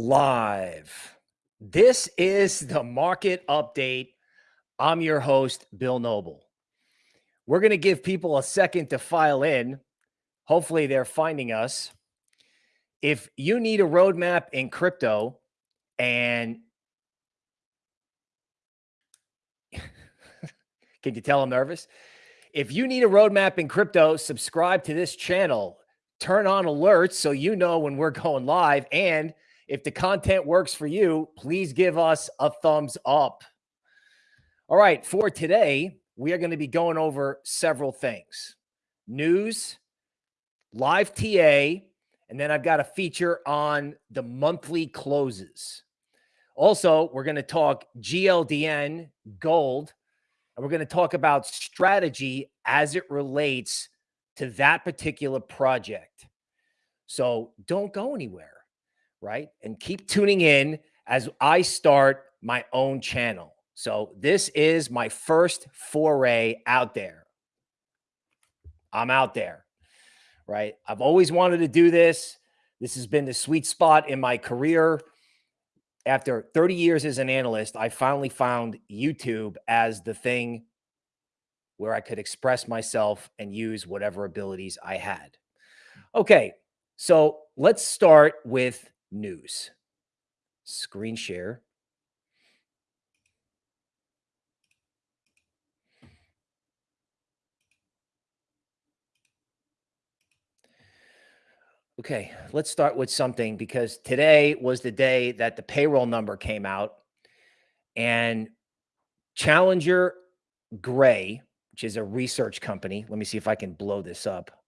Live. This is the market update. I'm your host, Bill Noble. We're going to give people a second to file in. Hopefully, they're finding us. If you need a roadmap in crypto and can you tell I'm nervous? If you need a roadmap in crypto, subscribe to this channel turn on alerts so you know when we're going live. And if the content works for you, please give us a thumbs up. All right, for today, we are going to be going over several things. News, live TA, and then I've got a feature on the monthly closes. Also, we're going to talk GLDN, gold, and we're going to talk about strategy as it relates to that particular project. So don't go anywhere, right? And keep tuning in as I start my own channel. So this is my first foray out there. I'm out there, right? I've always wanted to do this. This has been the sweet spot in my career. After 30 years as an analyst, I finally found YouTube as the thing where I could express myself and use whatever abilities I had. Okay, so let's start with news. Screen share. Okay, let's start with something because today was the day that the payroll number came out and Challenger Gray, which is a research company. Let me see if I can blow this up.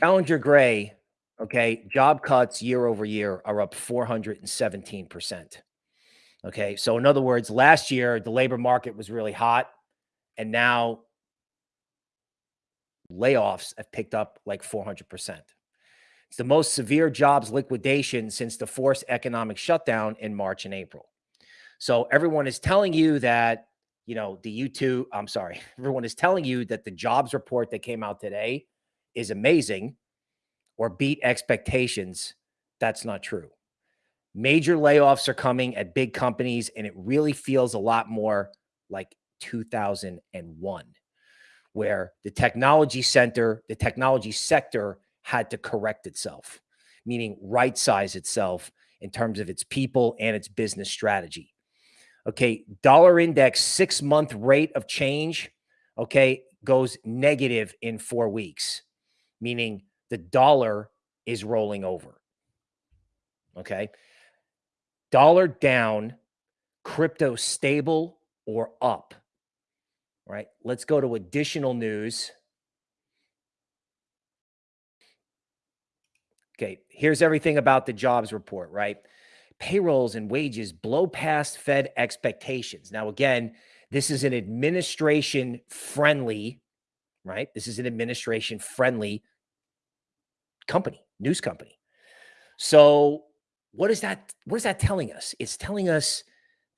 Challenger Gray, okay, job cuts year over year are up 417%. Okay. So, in other words, last year the labor market was really hot, and now layoffs have picked up like 400%. It's the most severe jobs liquidation since the forced economic shutdown in March and April. So everyone is telling you that, you know, the YouTube, I'm sorry, everyone is telling you that the jobs report that came out today is amazing or beat expectations. That's not true. Major layoffs are coming at big companies, and it really feels a lot more like 2001, where the technology center, the technology sector had to correct itself, meaning right size itself in terms of its people and its business strategy. Okay. Dollar index six month rate of change, okay, goes negative in four weeks, meaning the dollar is rolling over. Okay. Dollar down, crypto stable or up. Right. Let's go to additional news. Okay, here's everything about the jobs report, right? Payrolls and wages blow past Fed expectations. Now, again, this is an administration friendly, right? This is an administration friendly company, news company. So, what is that? What is that telling us? It's telling us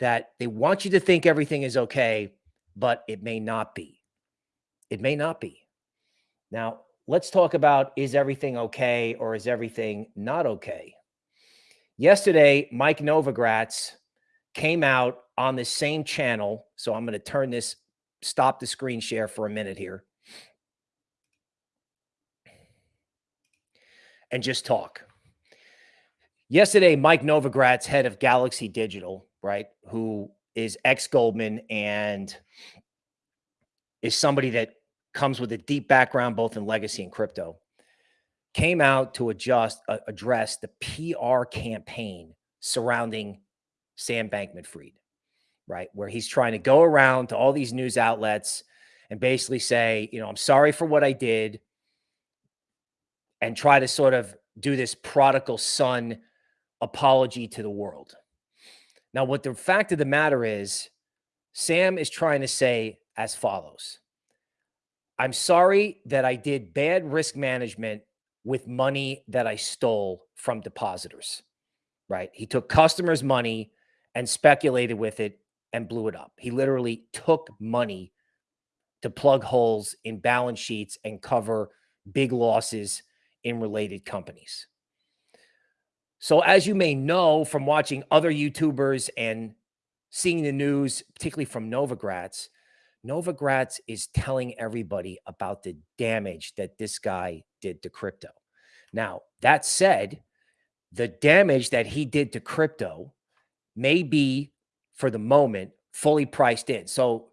that they want you to think everything is okay, but it may not be. It may not be. Now, let's talk about is everything okay or is everything not okay? Yesterday, Mike Novogratz came out on the same channel. So I'm going to turn this, stop the screen share for a minute here. And just talk. Yesterday, Mike Novogratz, head of Galaxy Digital, right, who is ex Goldman and is somebody that comes with a deep background both in legacy and crypto, came out to adjust uh, address the PR campaign surrounding Sam Bankman-Fried, right? Where he's trying to go around to all these news outlets and basically say, you know, I'm sorry for what I did and try to sort of do this prodigal son apology to the world. Now, what the fact of the matter is, Sam is trying to say as follows I'm sorry that I did bad risk management with money that I stole from depositors, right? He took customers' money and speculated with it and blew it up. He literally took money to plug holes in balance sheets and cover big losses in related companies. So, as you may know from watching other YouTubers and seeing the news, particularly from Novogratz, Novogratz is telling everybody about the damage that this guy did to crypto. Now, that said, the damage that he did to crypto may be, for the moment, fully priced in. So,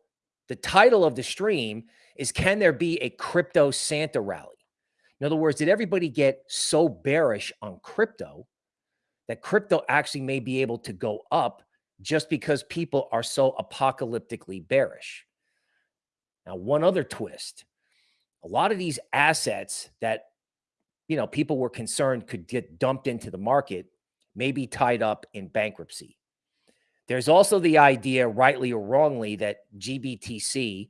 the title of the stream is Can there be a crypto Santa rally? In other words, did everybody get so bearish on crypto that crypto actually may be able to go up just because people are so apocalyptically bearish? Now, one other twist a lot of these assets that you know people were concerned could get dumped into the market may be tied up in bankruptcy. There's also the idea, rightly or wrongly, that GBTC,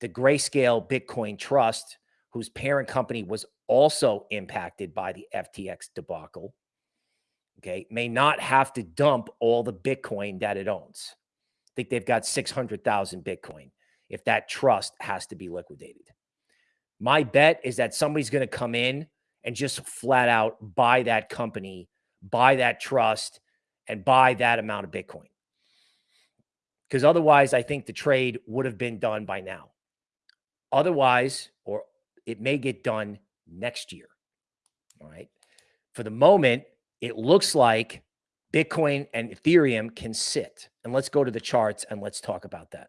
the Grayscale Bitcoin Trust, whose parent company was also impacted by the FTX debacle, okay, may not have to dump all the Bitcoin that it owns. I think they've got 600,000 Bitcoin if that trust has to be liquidated. My bet is that somebody's going to come in and just flat out buy that company, buy that trust, and buy that amount of Bitcoin. Because otherwise, I think the trade would have been done by now. Otherwise, or it may get done next year. All right. For the moment, it looks like Bitcoin and Ethereum can sit. And let's go to the charts and let's talk about that.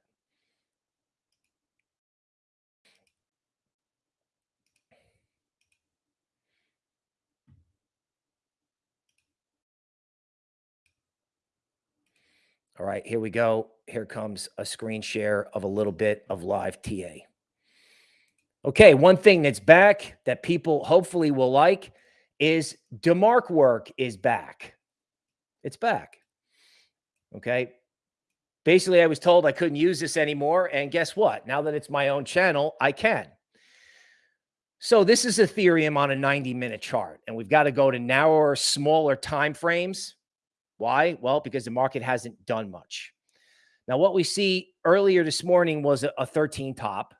All right, here we go. Here comes a screen share of a little bit of live TA. Okay, one thing that's back that people hopefully will like is DeMark work is back. It's back. Okay. Basically, I was told I couldn't use this anymore. And guess what? Now that it's my own channel, I can. So this is Ethereum on a 90 minute chart. And we've got to go to narrower, smaller time frames why? Well, because the market hasn't done much. Now, what we see earlier this morning was a, a 13 top,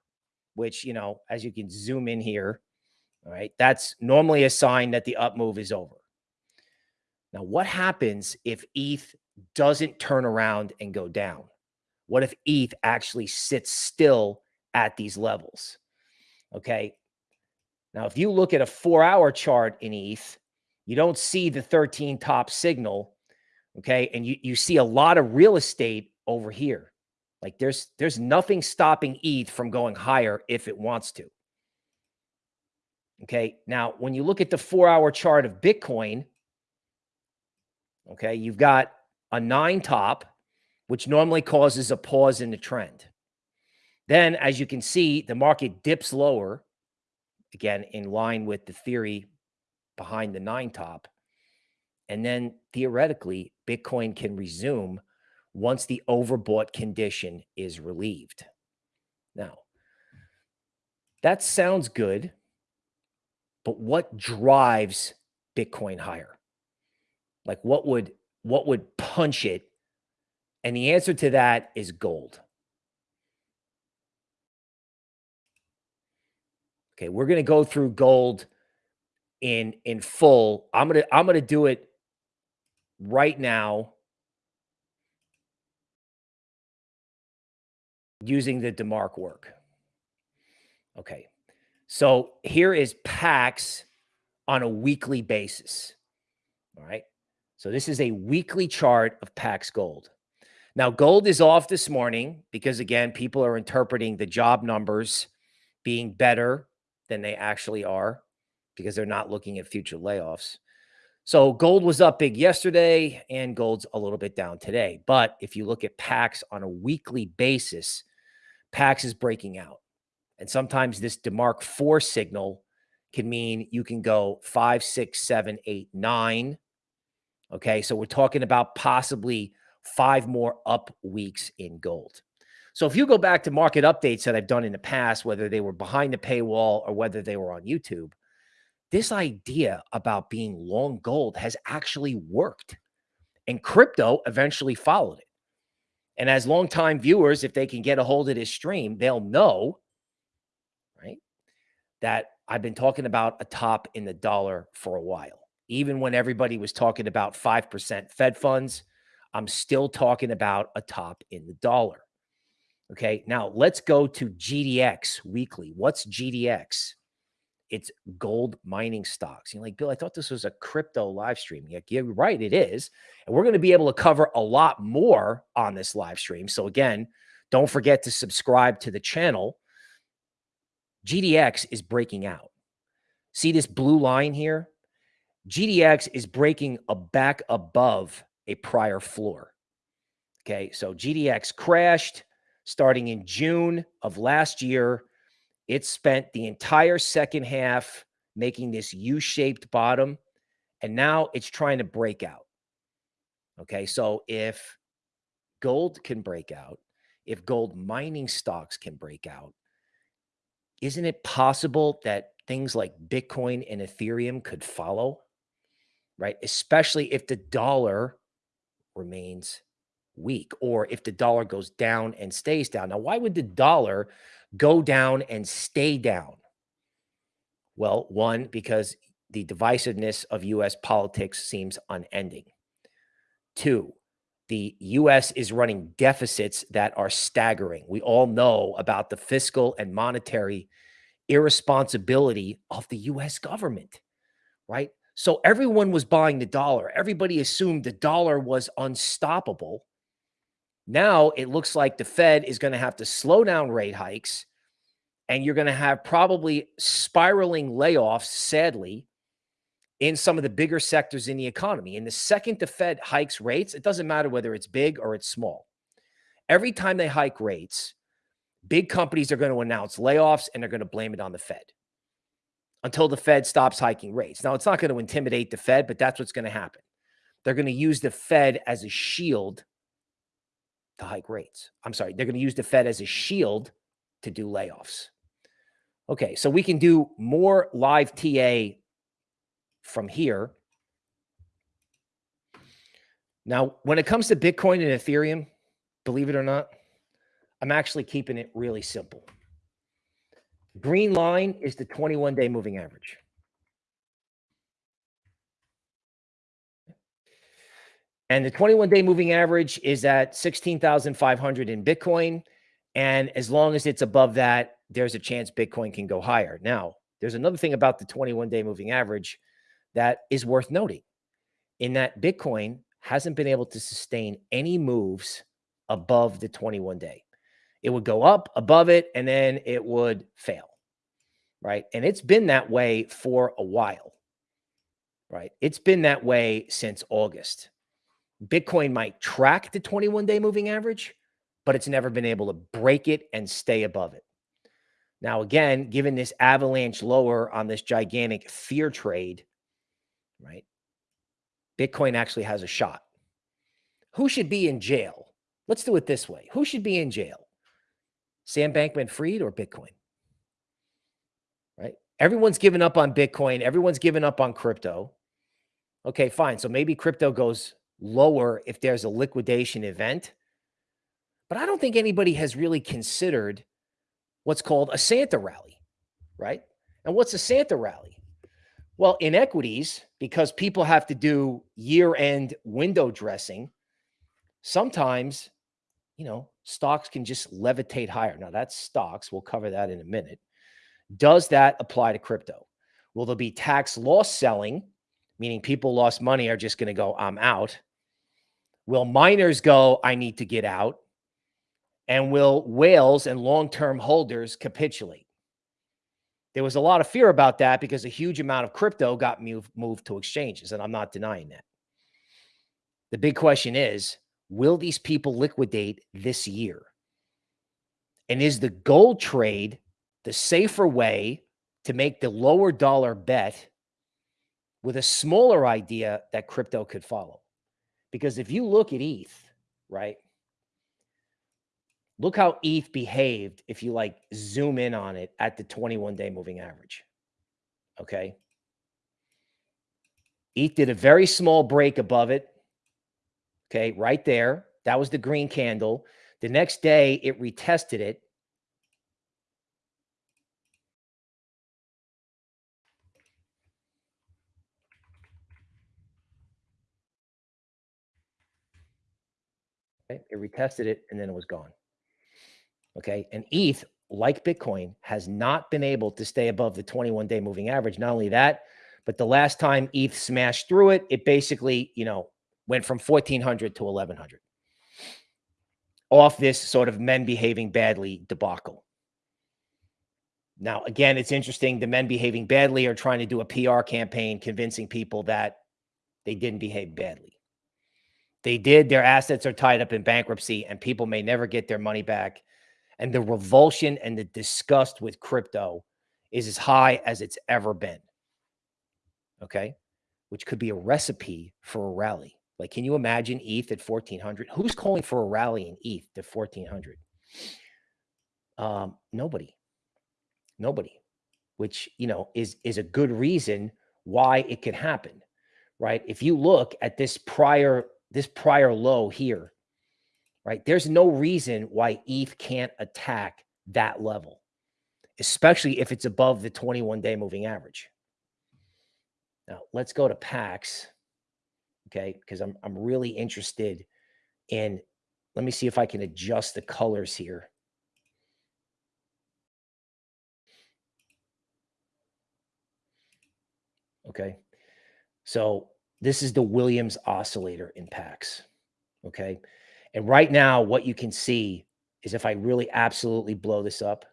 which, you know, as you can zoom in here, all right, that's normally a sign that the up move is over. Now, what happens if ETH doesn't turn around and go down? What if ETH actually sits still at these levels? Okay. Now, if you look at a four hour chart in ETH, you don't see the 13 top signal Okay. And you, you see a lot of real estate over here. Like there's there's nothing stopping ETH from going higher if it wants to. Okay. Now, when you look at the four hour chart of Bitcoin, okay, you've got a nine top, which normally causes a pause in the trend. Then, as you can see, the market dips lower, again, in line with the theory behind the nine top. And then theoretically, Bitcoin can resume once the overbought condition is relieved. Now, that sounds good, but what drives Bitcoin higher? Like what would what would punch it? And the answer to that is gold. Okay, we're going to go through gold in in full. I'm going to I'm going to do it right now using the DeMark work. Okay. So here is PAX on a weekly basis. All right. So this is a weekly chart of PAX gold. Now, gold is off this morning because, again, people are interpreting the job numbers being better than they actually are because they're not looking at future layoffs. So gold was up big yesterday and gold's a little bit down today. But if you look at PAX on a weekly basis, PAX is breaking out. And sometimes this DeMark 4 signal can mean you can go five, six, seven, eight, nine. Okay. So we're talking about possibly five more up weeks in gold. So if you go back to market updates that I've done in the past, whether they were behind the paywall or whether they were on YouTube, this idea about being long gold has actually worked. And crypto eventually followed it. And as longtime viewers, if they can get a hold of this stream, they'll know right, that I've been talking about a top in the dollar for a while. Even when everybody was talking about 5% Fed funds, I'm still talking about a top in the dollar. Okay. Now let's go to GDX weekly. What's GDX? It's gold mining stocks. You're like, Bill, I thought this was a crypto live stream. Yeah, you're right. It is. And we're going to be able to cover a lot more on this live stream. So again, don't forget to subscribe to the channel. GDX is breaking out. See this blue line here? GDX is breaking a back above a prior floor. Okay, so GDX crashed starting in June of last year. It spent the entire second half making this U-shaped bottom, and now it's trying to break out. Okay, so if gold can break out, if gold mining stocks can break out, isn't it possible that things like Bitcoin and Ethereum could follow? Right? Especially if the dollar remains weak or if the dollar goes down and stays down. Now, why would the dollar go down and stay down? Well, one, because the divisiveness of US politics seems unending. Two, the US is running deficits that are staggering. We all know about the fiscal and monetary irresponsibility of the US government, right? So everyone was buying the dollar. Everybody assumed the dollar was unstoppable. Now it looks like the Fed is going to have to slow down rate hikes and you're going to have probably spiraling layoffs, sadly, in some of the bigger sectors in the economy. And the second the Fed hikes rates, it doesn't matter whether it's big or it's small. Every time they hike rates, big companies are going to announce layoffs and they're going to blame it on the Fed until the Fed stops hiking rates. Now, it's not going to intimidate the Fed, but that's what's going to happen. They're going to use the Fed as a shield to hike rates. I'm sorry, they're going to use the Fed as a shield to do layoffs. Okay, so we can do more live TA from here. Now, when it comes to Bitcoin and Ethereum, believe it or not, I'm actually keeping it really simple. Green line is the 21 day moving average. And the 21 day moving average is at 16,500 in Bitcoin. And as long as it's above that, there's a chance Bitcoin can go higher. Now, there's another thing about the 21 day moving average that is worth noting in that Bitcoin hasn't been able to sustain any moves above the 21 day. It would go up above it and then it would fail. Right. And it's been that way for a while. Right. It's been that way since August. Bitcoin might track the 21 day moving average, but it's never been able to break it and stay above it. Now, again, given this avalanche lower on this gigantic fear trade, right? Bitcoin actually has a shot. Who should be in jail? Let's do it this way. Who should be in jail? Sam Bankman Fried or Bitcoin? Right? Everyone's given up on Bitcoin. Everyone's given up on crypto. Okay, fine. So maybe crypto goes lower if there's a liquidation event. But I don't think anybody has really considered what's called a Santa rally, right? And what's a Santa rally? Well, in equities, because people have to do year end window dressing, sometimes, you know, stocks can just levitate higher. Now, that's stocks. We'll cover that in a minute. Does that apply to crypto? Will there be tax loss selling, meaning people lost money are just going to go, I'm out? Will miners go, I need to get out? And will whales and long term holders capitulate? There was a lot of fear about that because a huge amount of crypto got moved, moved to exchanges, and I'm not denying that. The big question is will these people liquidate this year? And is the gold trade the safer way to make the lower dollar bet with a smaller idea that crypto could follow? Because if you look at ETH, right? Look how ETH behaved if you like zoom in on it at the 21 day moving average. Okay. ETH did a very small break above it. Okay. Right there. That was the green candle. The next day, it retested it. Okay. It retested it and then it was gone. Okay. And ETH, like Bitcoin, has not been able to stay above the 21 day moving average. Not only that, but the last time ETH smashed through it, it basically, you know, went from 1400 to 1100 off this sort of men behaving badly debacle. Now, again, it's interesting. The men behaving badly are trying to do a PR campaign convincing people that they didn't behave badly. They did. Their assets are tied up in bankruptcy and people may never get their money back. And the revulsion and the disgust with crypto is as high as it's ever been. Okay. Which could be a recipe for a rally. Like, can you imagine ETH at 1400? Who's calling for a rally in ETH to 1400? Um, nobody nobody, which, you know, is, is a good reason why it could happen, right? If you look at this prior, this prior low here, right? There's no reason why ETH can't attack that level, especially if it's above the 21 day moving average. Now let's go to PAX. Okay. Cause I'm, I'm really interested in, let me see if I can adjust the colors here. Okay. So this is the Williams oscillator in PAX. Okay. And right now, what you can see is if I really absolutely blow this up,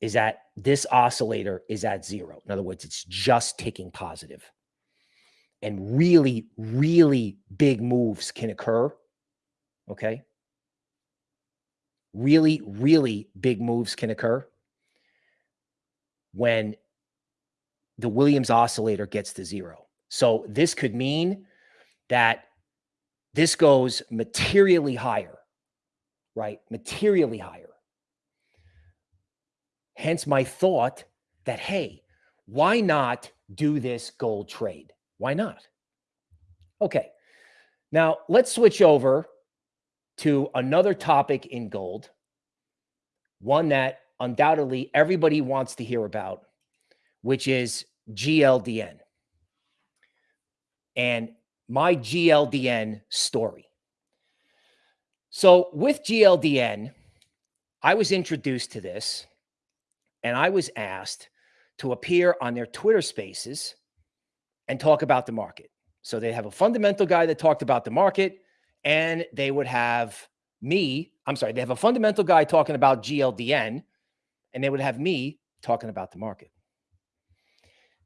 is that this oscillator is at zero. In other words, it's just ticking positive. And really, really big moves can occur. Okay. Really, really big moves can occur when the Williams oscillator gets to zero. So this could mean that this goes materially higher, right? Materially higher. Hence my thought that, hey, why not do this gold trade? Why not? Okay. Now let's switch over to another topic in gold, one that undoubtedly everybody wants to hear about, which is GLDN and my GLDN story. So with GLDN, I was introduced to this and I was asked to appear on their Twitter spaces and talk about the market. So they have a fundamental guy that talked about the market and they would have me, I'm sorry, they have a fundamental guy talking about GLDN and they would have me talking about the market.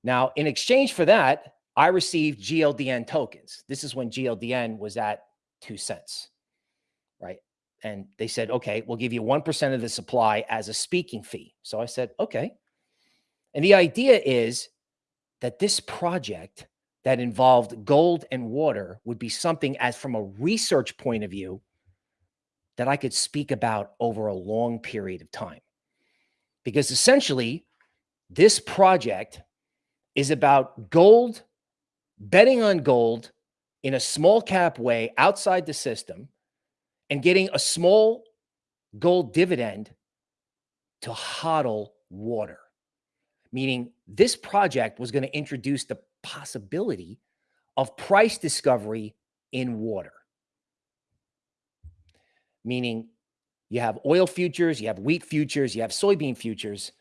Now, in exchange for that, I received GLDN tokens. This is when GLDN was at two cents, right? And they said, okay, we'll give you 1% of the supply as a speaking fee. So I said, okay. And the idea is that this project that involved gold and water would be something as from a research point of view that I could speak about over a long period of time. Because essentially, this project is about gold, betting on gold in a small cap way outside the system and getting a small gold dividend to hodl water. Meaning this project was going to introduce the possibility of price discovery in water. Meaning you have oil futures, you have wheat futures, you have soybean futures.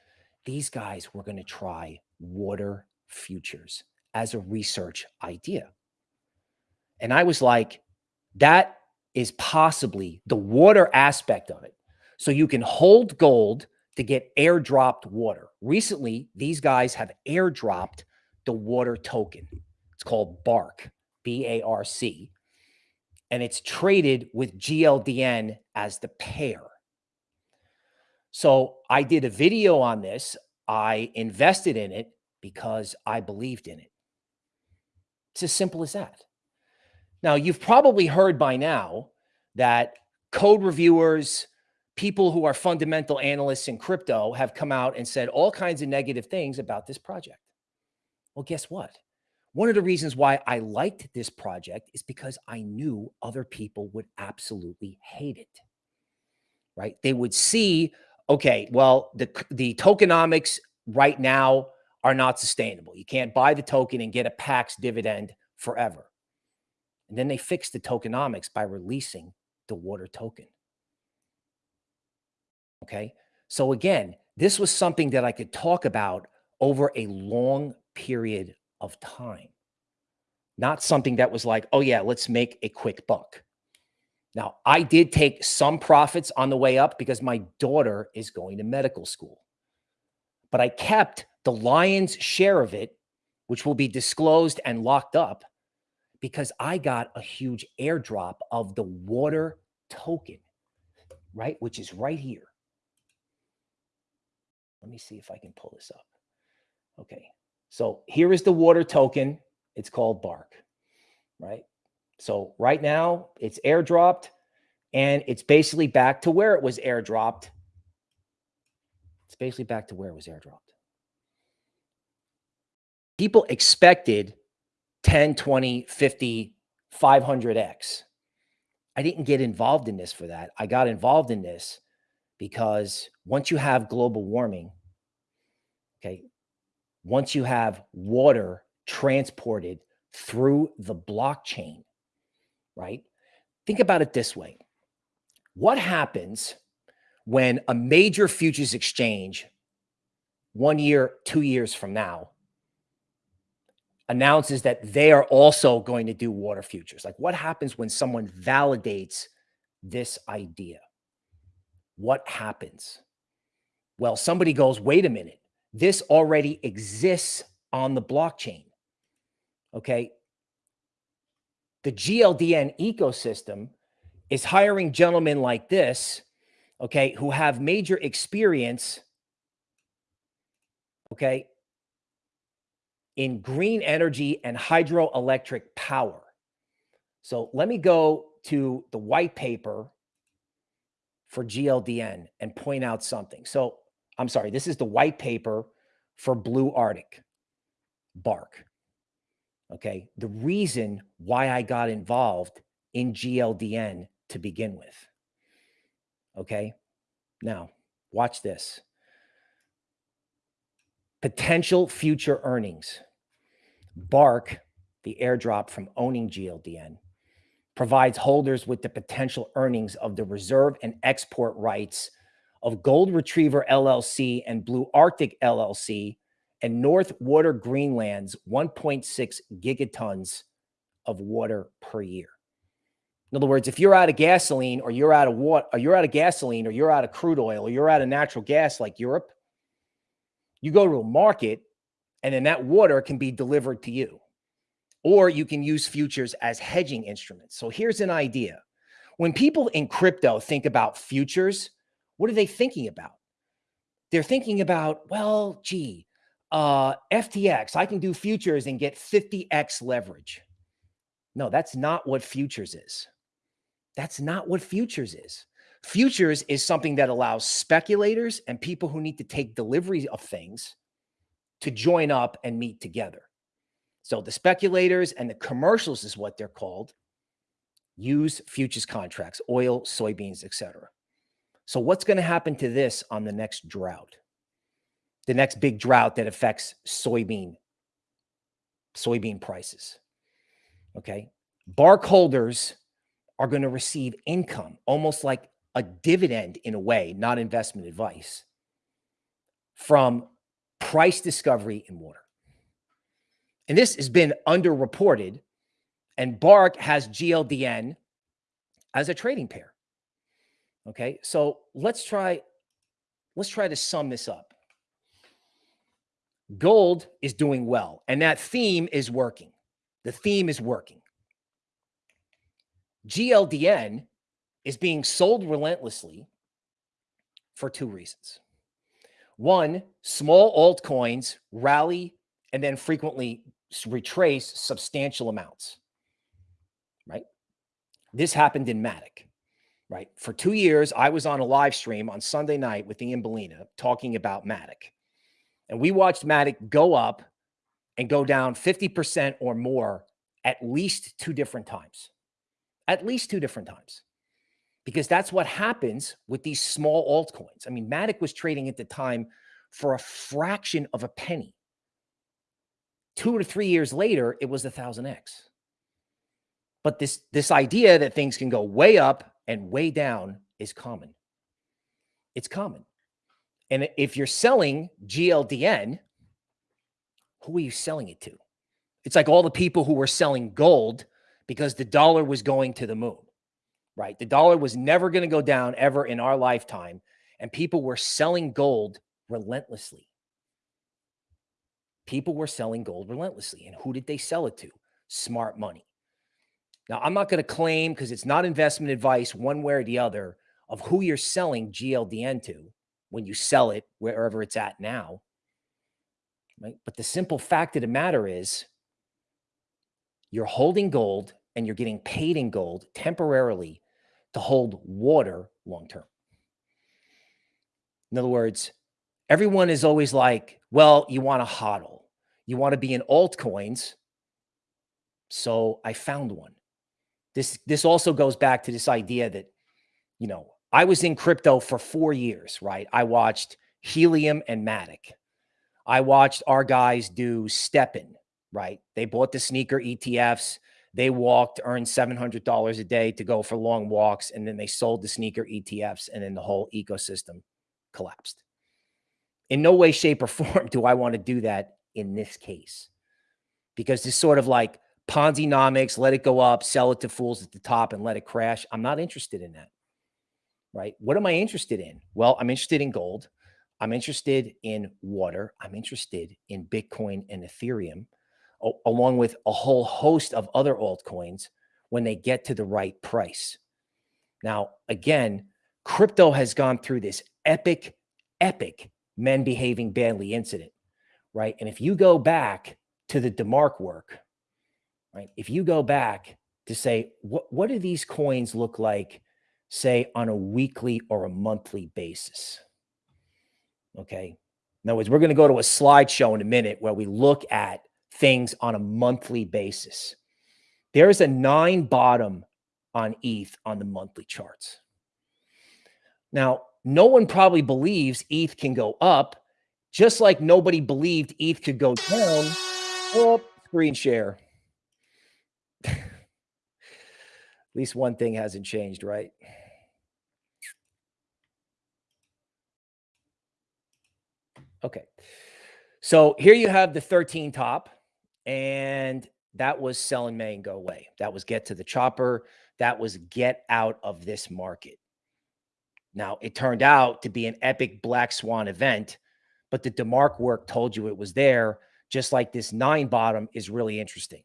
These guys were going to try water futures as a research idea. And I was like, that is possibly the water aspect of it. So you can hold gold to get airdropped water. Recently, these guys have airdropped the water token. It's called BARC, B A R C. And it's traded with GLDN as the pair. So I did a video on this. I invested in it because I believed in it. It's as simple as that. Now, you've probably heard by now that code reviewers, people who are fundamental analysts in crypto have come out and said all kinds of negative things about this project. Well, guess what? One of the reasons why I liked this project is because I knew other people would absolutely hate it. Right? They would see, okay, well, the the tokenomics right now are not sustainable. You can't buy the token and get a PAX dividend forever. And then they fixed the tokenomics by releasing the water token. Okay. So again, this was something that I could talk about over a long period of time, not something that was like, oh, yeah, let's make a quick buck. Now, I did take some profits on the way up because my daughter is going to medical school, but I kept the lion's share of it, which will be disclosed and locked up because I got a huge airdrop of the water token, right? Which is right here. Let me see if I can pull this up. Okay. So here is the water token. It's called BARC, right? So right now it's airdropped and it's basically back to where it was airdropped. It's basically back to where it was airdropped. People expected 10, 20, 50, 500x. I didn't get involved in this for that. I got involved in this because once you have global warming, okay, once you have water transported through the blockchain, right? Think about it this way. What happens when a major futures exchange one year, two years from now announces that they are also going to do water futures? Like what happens when someone validates this idea? what happens? Well, somebody goes, wait a minute, this already exists on the blockchain. Okay. The GLDN ecosystem is hiring gentlemen like this, okay, who have major experience, okay, in green energy and hydroelectric power. So let me go to the white paper for GLDN and point out something. So I'm sorry, this is the white paper for Blue Arctic BARC. Okay. The reason why I got involved in GLDN to begin with. Okay. Now, watch this. Potential future earnings. BARC, the airdrop from owning GLDN, provides holders with the potential earnings of the reserve and export rights of Gold Retriever LLC and Blue Arctic LLC and North Water Greenland's 1.6 gigatons of water per year. In other words, if you're out of gasoline or you're out of water, or you're out of gasoline or you're out of crude oil or you're out of natural gas like Europe, you go to a market and then that water can be delivered to you or you can use futures as hedging instruments. So here's an idea. When people in crypto think about futures, what are they thinking about? They're thinking about, well, gee, uh, FTX, I can do futures and get 50x leverage. No, that's not what futures is. That's not what futures is. Futures is something that allows speculators and people who need to take delivery of things to join up and meet together. So the speculators and the commercials is what they're called. Use futures contracts, oil, soybeans, etc. So what's going to happen to this on the next drought? The next big drought that affects soybean soybean prices. Okay? BARC holders are going to receive income almost like a dividend in a way, not investment advice from price discovery in water. And this has been underreported. And BARC has GLDN as a trading pair. Okay, so let's try, let's try to sum this up. Gold is doing well, and that theme is working. The theme is working. GLDN is being sold relentlessly for two reasons. One, small altcoins rally and then frequently retrace substantial amounts, right? This happened in Matic, right? For two years, I was on a live stream on Sunday night with Ian Balina talking about Matic. And we watched Matic go up and go down 50% or more at least two different times. At least two different times. Because that's what happens with these small altcoins. I mean, Matic was trading at the time for a fraction of a penny. Two to three years later, it was a thousand X. But this, this idea that things can go way up and way down is common. It's common. And if you're selling GLDN, who are you selling it to? It's like all the people who were selling gold because the dollar was going to the moon, right? The dollar was never going to go down ever in our lifetime. And people were selling gold relentlessly. People were selling gold relentlessly. And who did they sell it to? Smart money. Now, I'm not going to claim because it's not investment advice one way or the other of who you're selling GLDN to when you sell it wherever it's at now. Right? But the simple fact of the matter is you're holding gold and you're getting paid in gold temporarily to hold water long term. In other words, everyone is always like, well, you want to hodl, you want to be in altcoins. So I found one. This this also goes back to this idea that, you know, I was in crypto for four years, right? I watched Helium and Matic. I watched our guys do STEPN, right? They bought the sneaker ETFs. They walked, earned $700 a day to go for long walks, and then they sold the sneaker ETFs, and then the whole ecosystem collapsed. In no way, shape, or form do I want to do that in this case because this sort of like Ponzi nomics, let it go up, sell it to fools at the top and let it crash. I'm not interested in that. Right. What am I interested in? Well, I'm interested in gold. I'm interested in water. I'm interested in Bitcoin and Ethereum, along with a whole host of other altcoins when they get to the right price. Now, again, crypto has gone through this epic, epic men behaving badly incident, right? And if you go back to the DeMark work, right? If you go back to say, what, what do these coins look like, say, on a weekly or a monthly basis? Okay. In other words, we're going to go to a slideshow in a minute where we look at things on a monthly basis. There's a nine bottom on ETH on the monthly charts. Now, no one probably believes ETH can go up, just like nobody believed ETH could go down. Oh, screen share. At least one thing hasn't changed, right? Okay. So here you have the 13 top, and that was sell in May and go away. That was get to the chopper. That was get out of this market. Now, it turned out to be an epic black swan event, but the DeMark work told you it was there, just like this nine bottom is really interesting.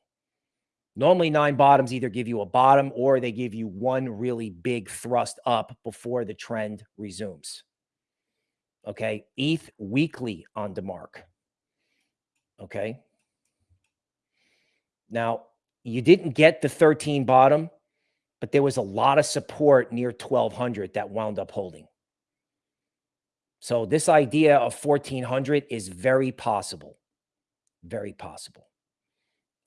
Normally, nine bottoms either give you a bottom or they give you one really big thrust up before the trend resumes. Okay. ETH weekly on DeMark. Okay. Now, you didn't get the 13 bottom, but there was a lot of support near 1200 that wound up holding. So this idea of 1400 is very possible. Very possible.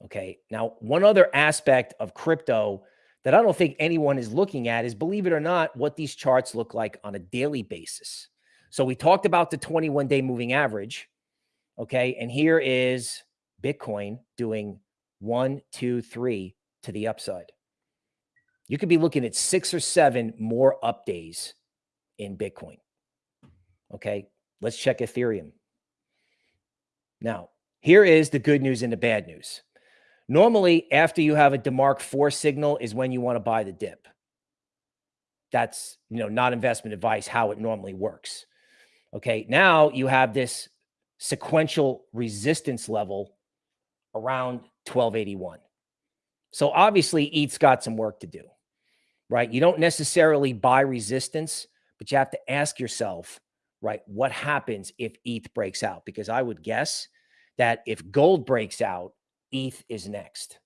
Okay. Now, one other aspect of crypto that I don't think anyone is looking at is, believe it or not, what these charts look like on a daily basis. So we talked about the 21 day moving average. Okay. And here is Bitcoin doing one, two, three to the upside. You could be looking at six or seven more up days in Bitcoin. Okay. Let's check Ethereum. Now, here is the good news and the bad news. Normally, after you have a DeMark 4 signal is when you want to buy the dip. That's, you know, not investment advice, how it normally works. Okay. Now you have this sequential resistance level around 1281. So obviously ETH's got some work to do, right? You don't necessarily buy resistance, but you have to ask yourself, right? What happens if ETH breaks out? Because I would guess that if gold breaks out, ETH is next.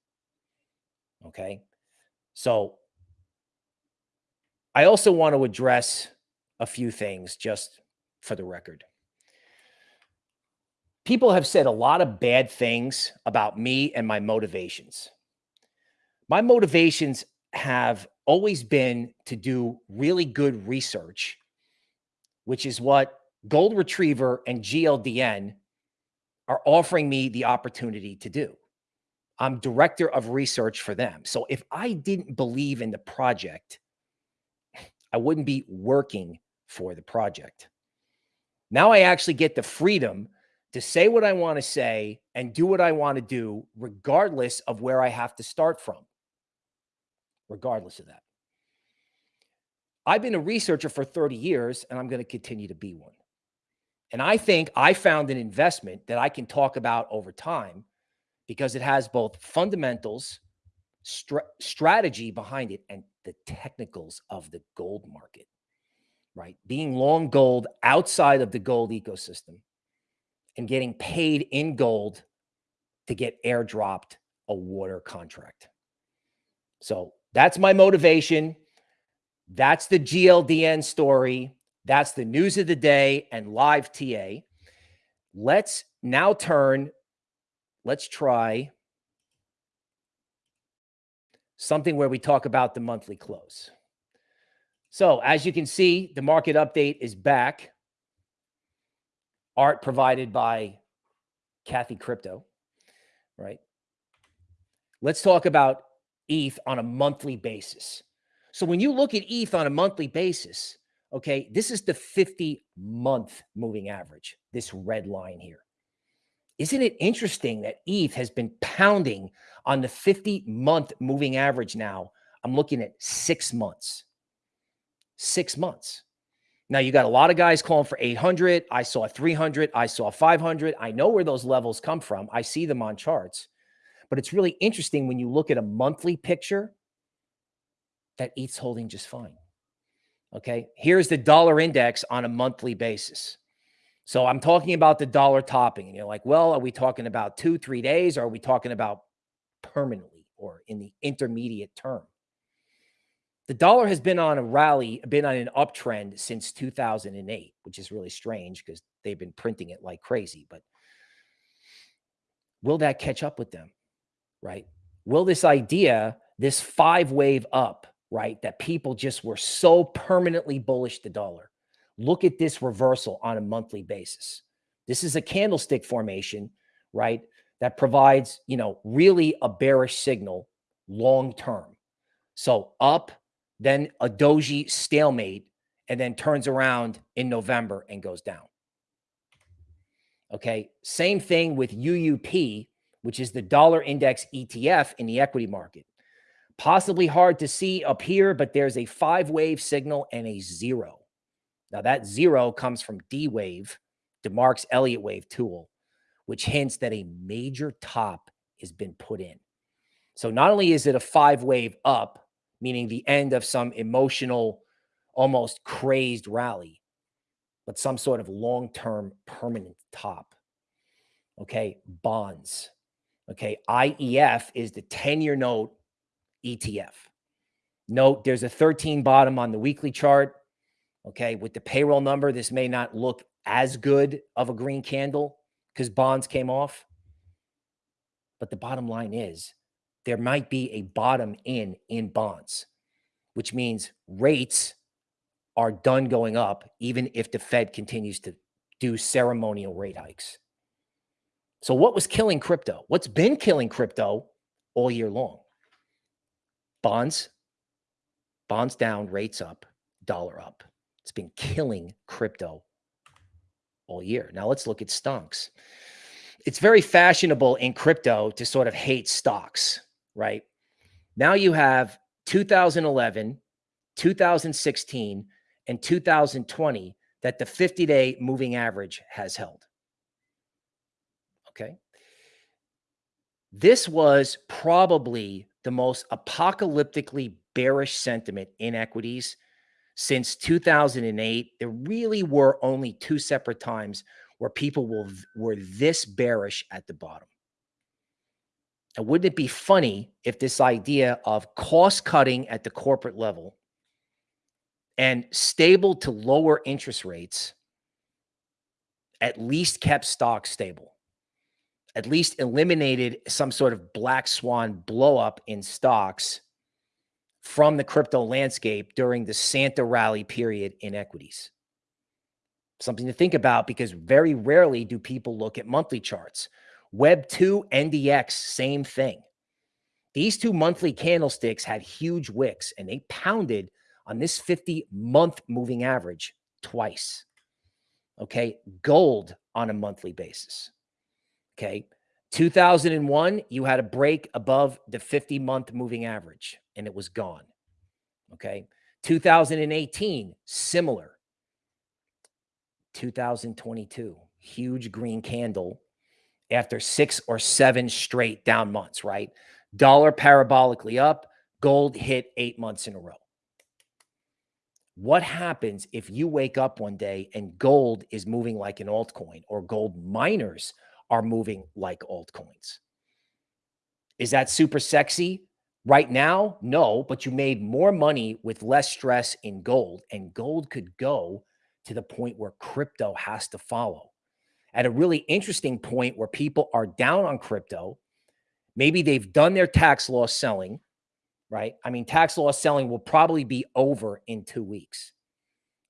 Okay. So I also want to address a few things just for the record. People have said a lot of bad things about me and my motivations. My motivations have always been to do really good research, which is what Gold Retriever and GLDN are offering me the opportunity to do. I'm director of research for them. So if I didn't believe in the project, I wouldn't be working for the project. Now I actually get the freedom to say what I want to say and do what I want to do, regardless of where I have to start from. Regardless of that. I've been a researcher for 30 years and I'm going to continue to be one. And I think I found an investment that I can talk about over time because it has both fundamentals, strategy behind it, and the technicals of the gold market, right? Being long gold outside of the gold ecosystem and getting paid in gold to get airdropped a water contract. So that's my motivation. That's the GLDN story. That's the news of the day and live TA. Let's now turn, let's try something where we talk about the monthly close. So as you can see, the market update is back. Art provided by Kathy Crypto, right? Let's talk about ETH on a monthly basis. So when you look at ETH on a monthly basis, okay, this is the 50 month moving average, this red line here. Isn't it interesting that ETH has been pounding on the 50 month moving average now? I'm looking at six months. Six months. Now you got a lot of guys calling for 800. I saw 300. I saw 500. I know where those levels come from. I see them on charts. But it's really interesting when you look at a monthly picture that ETH's holding just fine. Okay. Here's the dollar index on a monthly basis. So I'm talking about the dollar topping. And you're like, well, are we talking about two, three days? Or are we talking about permanently or in the intermediate term? The dollar has been on a rally, been on an uptrend since 2008, which is really strange because they've been printing it like crazy. But will that catch up with them? Right? Will this idea, this five wave up, right, that people just were so permanently bullish the dollar, look at this reversal on a monthly basis. This is a candlestick formation, right? That provides, you know, really a bearish signal long term. So up, then a doji stalemate, and then turns around in November and goes down. Okay. Same thing with UUP, which is the dollar index ETF in the equity market. Possibly hard to see up here, but there's a five wave signal and a zero. Now that zero comes from D wave, DeMark's Elliott wave tool, which hints that a major top has been put in. So not only is it a five wave up, meaning the end of some emotional, almost crazed rally, but some sort of long-term permanent top. Okay. Bonds. Okay. IEF is the 10 year note ETF. Note there's a 13 bottom on the weekly chart. Okay. With the payroll number, this may not look as good of a green candle because bonds came off. But the bottom line is there might be a bottom in in bonds, which means rates are done going up, even if the Fed continues to do ceremonial rate hikes. So, what was killing crypto? What's been killing crypto all year long? Bonds, bonds down, rates up, dollar up. It's been killing crypto all year. Now let's look at stonks. It's very fashionable in crypto to sort of hate stocks, right? Now you have 2011, 2016, and 2020 that the 50 day moving average has held. Okay. This was probably the most apocalyptically bearish sentiment in equities since 2008. There really were only two separate times where people will, were this bearish at the bottom. And wouldn't it be funny if this idea of cost cutting at the corporate level and stable to lower interest rates at least kept stocks stable, at least eliminated some sort of black swan blow up in stocks from the crypto landscape during the Santa rally period in equities. Something to think about because very rarely do people look at monthly charts. Web 2 NDX, same thing. These two monthly candlesticks had huge wicks and they pounded on this 50 month moving average twice. Okay. Gold on a monthly basis. Okay. 2001, you had a break above the 50 month moving average and it was gone. Okay. 2018, similar. 2022, huge green candle after six or seven straight down months, right? Dollar parabolically up, gold hit eight months in a row. What happens if you wake up one day and gold is moving like an altcoin or gold miners are moving like altcoins? Is that super sexy? Right now, no, but you made more money with less stress in gold, and gold could go to the point where crypto has to follow. At a really interesting point where people are down on crypto, maybe they've done their tax loss selling, right? I mean, tax loss selling will probably be over in two weeks.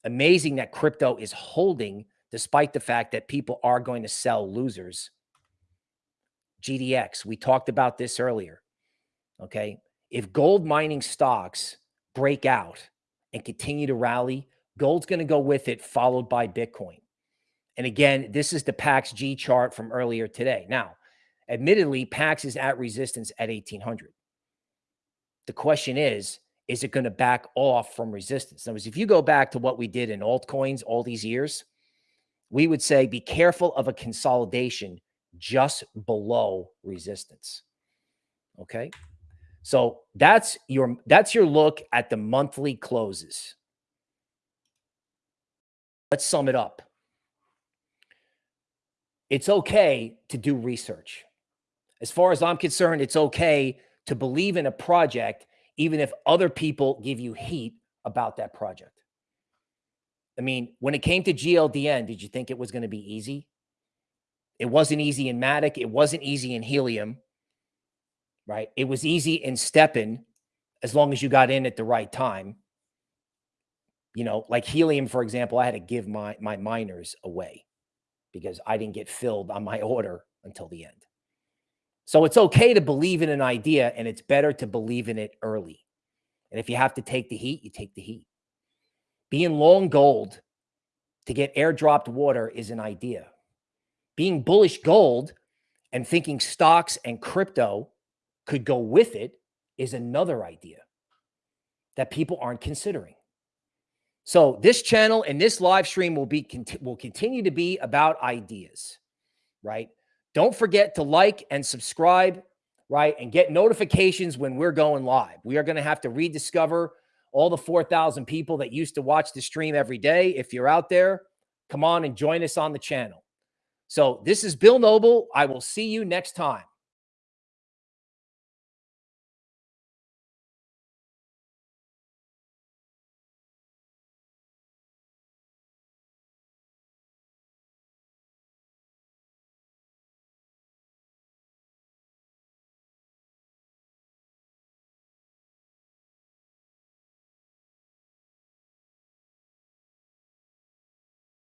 Amazing that crypto is holding despite the fact that people are going to sell losers. GDX, we talked about this earlier. Okay. If gold mining stocks break out and continue to rally, Gold's going to go with it, followed by Bitcoin. And again, this is the PAX G chart from earlier today. Now, admittedly, PAX is at resistance at 1800. The question is, is it going to back off from resistance? In other words, if you go back to what we did in altcoins all these years, we would say be careful of a consolidation just below resistance. Okay. So that's your that's your look at the monthly closes. Let's sum it up. It's okay to do research. As far as I'm concerned, it's okay to believe in a project, even if other people give you heat about that project. I mean, when it came to GLDN, did you think it was going to be easy? It wasn't easy in Matic. It wasn't easy in Helium, right? It was easy in STEPN as long as you got in at the right time you know, like helium, for example, I had to give my my miners away because I didn't get filled on my order until the end. So it's okay to believe in an idea and it's better to believe in it early. And if you have to take the heat, you take the heat. Being long gold to get airdropped water is an idea. Being bullish gold and thinking stocks and crypto could go with it is another idea that people aren't considering. So this channel and this live stream will be will continue to be about ideas, right? Don't forget to like and subscribe, right? And get notifications when we're going live. We are going to have to rediscover all the 4,000 people that used to watch the stream every day. If you're out there, come on and join us on the channel. So this is Bill Noble. I will see you next time.